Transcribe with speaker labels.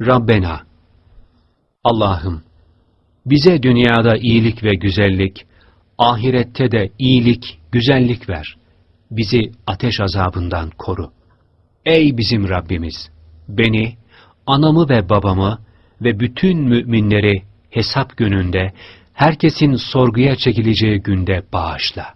Speaker 1: Rabbena Allah'ım bize dünyada iyilik ve güzellik, ahirette de iyilik, güzellik ver. Bizi ateş azabından koru. Ey bizim Rabbimiz! Beni, anamı ve babamı ve bütün müminleri hesap gününde, herkesin sorguya çekileceği günde bağışla.